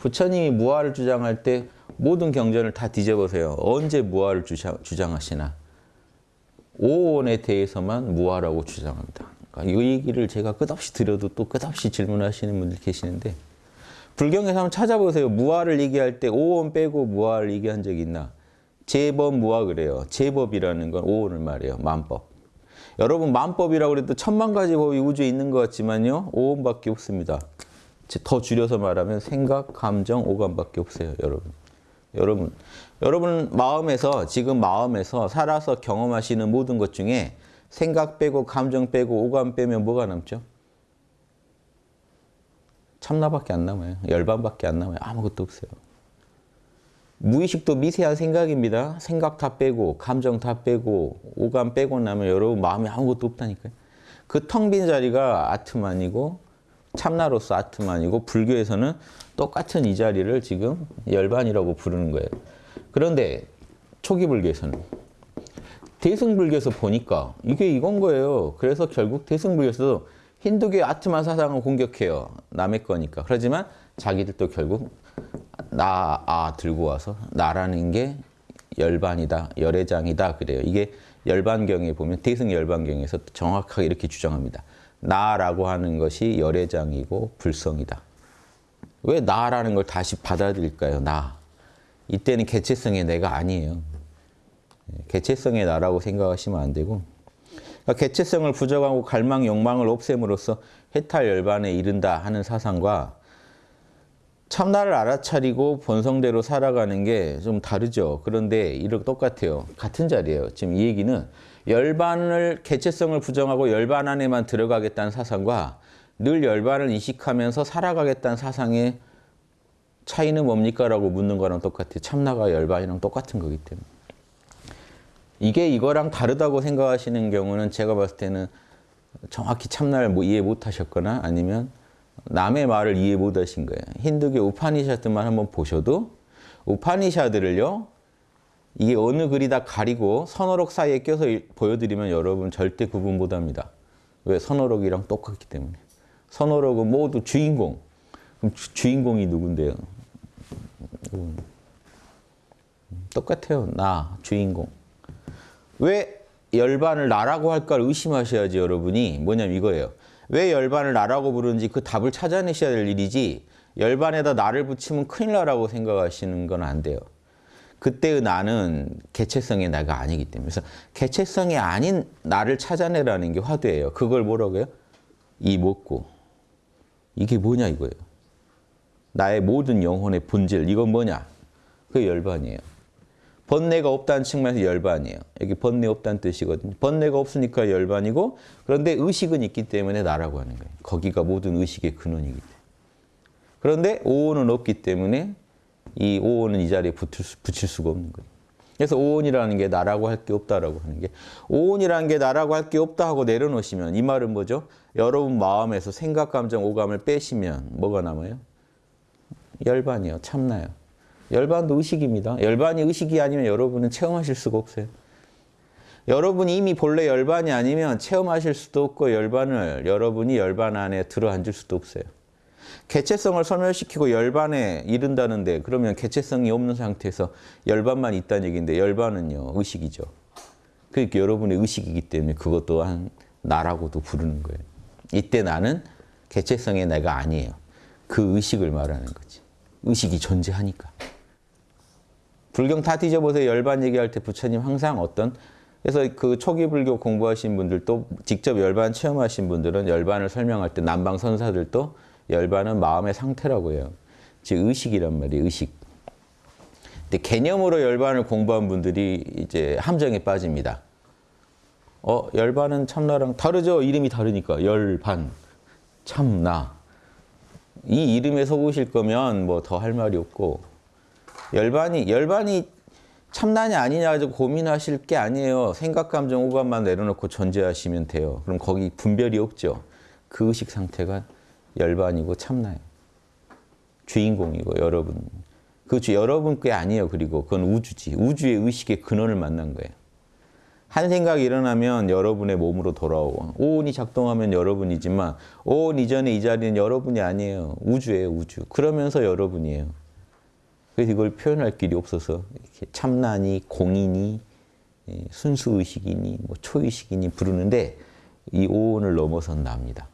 부처님이 무아를 주장할 때 모든 경전을 다 뒤져보세요. 언제 무아를 주장, 주장 하시나? 오온에 대해서만 무아라고 주장합니다. 그러니까 이 얘기를 제가 끝없이 드려도 또 끝없이 질문하시는 분들 계시는데 불경에서 한번 찾아보세요. 무아를 얘기할 때 오온 빼고 무아를 얘기한 적이 있나? 제법 무아 그래요. 제법이라는 건 오온을 말해요. 만법. 여러분 만법이라고 그래도 천만 가지 법이 우주에 있는 것 같지만요. 오온밖에 없습니다. 더 줄여서 말하면 생각, 감정, 오감밖에 없어요. 여러분. 여러분, 여러분 마음에서 지금 마음에서 살아서 경험하시는 모든 것 중에 생각 빼고 감정 빼고 오감 빼면 뭐가 남죠? 참나밖에 안 남아요. 열반밖에 안 남아요. 아무것도 없어요. 무의식도 미세한 생각입니다. 생각 다 빼고 감정 다 빼고 오감 빼고 나면 여러분 마음에 아무것도 없다니까요. 그 텅 빈 자리가 아트만이고 참나로서 아트만이고 불교에서는 똑같은 이 자리를 지금 열반이라고 부르는 거예요. 그런데 초기 불교에서는 대승불교에서 보니까 이게 이건 거예요. 그래서 결국 대승불교에서도 힌두교 아트만 사상을 공격해요. 남의 거니까. 그렇지만 자기들도 결국 나, 아 들고 와서 나라는 게 열반이다, 열애장이다 그래요. 이게 열반경에 보면 대승열반경에서 정확하게 이렇게 주장합니다. 나라고 하는 것이 열애장이고 불성이다. 왜 나라는 걸 다시 받아들일까요? 나. 이때는 개체성의 내가 아니에요. 개체성의 나라고 생각하시면 안 되고 그러니까 개체성을 부정하고 갈망, 욕망을 없앰으로써 해탈 열반에 이른다 하는 사상과 참나를 알아차리고 본성대로 살아가는 게 좀 다르죠. 그런데 이렇게 똑같아요. 같은 자리예요. 지금 이 얘기는 열반을 개체성을 부정하고 열반 안에만 들어가겠다는 사상과 늘 열반을 이식하면서 살아가겠다는 사상의 차이는 뭡니까? 라고 묻는 거랑 똑같아요. 참나가 열반이랑 똑같은 거기 때문에. 이게 이거랑 다르다고 생각하시는 경우는 제가 봤을 때는 정확히 참나를 뭐 이해 못 하셨거나 아니면 남의 말을 이해 못 하신 거예요. 힌두교 우파니샤드만 한번 보셔도 우파니샤드를요. 이게 어느 글이 다 가리고 선어록 사이에 껴서 보여드리면 여러분 절대 구분 못합니다. 왜? 선어록이랑 똑같기 때문에. 선어록은 모두 주인공. 그럼 주, 인공이 누군데요? 똑같아요. 나, 주인공. 왜 열반을 나라고 할까를 의심하셔야지 여러분이 뭐냐면 이거예요. 왜 열반을 나라고 부르는지 그 답을 찾아내셔야 될 일이지 열반에다 나를 붙이면 큰일 나라고 생각하시는 건 안 돼요. 그때의 나는 개체성의 나가 아니기 때문에 그래서 개체성이 아닌 나를 찾아내라는 게 화두예요. 그걸 뭐라고요? 이 먹고 이게 뭐냐 이거예요. 나의 모든 영혼의 본질 이건 뭐냐? 그게 열반이에요. 번뇌가 없다는 측면에서 열반이에요. 여기 번뇌 없다는 뜻이거든요. 번뇌가 없으니까 열반이고 그런데 의식은 있기 때문에 나라고 하는 거예요. 거기가 모든 의식의 근원이기 때문에. 그런데 오온은 없기 때문에 이 오온은 이 자리에 붙을 수, 붙일 수가 없는 거예요. 그래서 오온이라는 게 나라고 할 게 없다라고 하는 게 오온이라는 게 나라고 할 게 없다 하고 내려놓으시면 이 말은 뭐죠? 여러분 마음에서 생각, 감정, 오감을 빼시면 뭐가 남아요? 열반이요. 참나요. 열반도 의식입니다. 열반이 의식이 아니면 여러분은 체험하실 수가 없어요. 여러분이 이미 본래 열반이 아니면 체험하실 수도 없고 열반을 여러분이 열반 안에 들어앉을 수도 없어요. 개체성을 소멸시키고 열반에 이른다는데 그러면 개체성이 없는 상태에서 열반만 있다는 얘기인데 열반은요 의식이죠. 그러니까 여러분의 의식이기 때문에 그것 또한 나라고도 부르는 거예요. 이때 나는 개체성의 내가 아니에요. 그 의식을 말하는 거지. 의식이 존재하니까. 불경 다 뒤져보세요. 열반 얘기할 때 부처님 항상 어떤 그래서 그 초기 불교 공부하신 분들 또 직접 열반 체험하신 분들은 열반을 설명할 때 남방 선사들도 열반은 마음의 상태라고 해요. 즉 의식이란 말이에요. 의식. 근데 개념으로 열반을 공부한 분들이 이제 함정에 빠집니다. 어, 열반은 참나랑 다르죠? 이름이 다르니까. 열반, 참나. 이 이름에 속으실 거면 뭐 더 할 말이 없고 열반이 열반이 참난이 아니냐 가지고 고민하실 게 아니에요. 생각, 감정, 오감만 내려놓고 존재하시면 돼요. 그럼 거기 분별이 없죠. 그 의식 상태가 열반이고 참나요. 주인공이고 여러분. 그 주, 여러분 게 아니에요. 그리고 그건 우주지. 우주의 의식의 근원을 만난 거예요. 한 생각이 일어나면 여러분의 몸으로 돌아오고 오온이 작동하면 여러분이지만 오온 이전에 이 자리는 여러분이 아니에요. 우주예요, 우주. 그러면서 여러분이에요. 그래서 이걸 표현할 길이 없어서 참나니 공이니 예, 순수의식이니 뭐 초의식이니 부르는데 이 오온을 넘어선 납니다.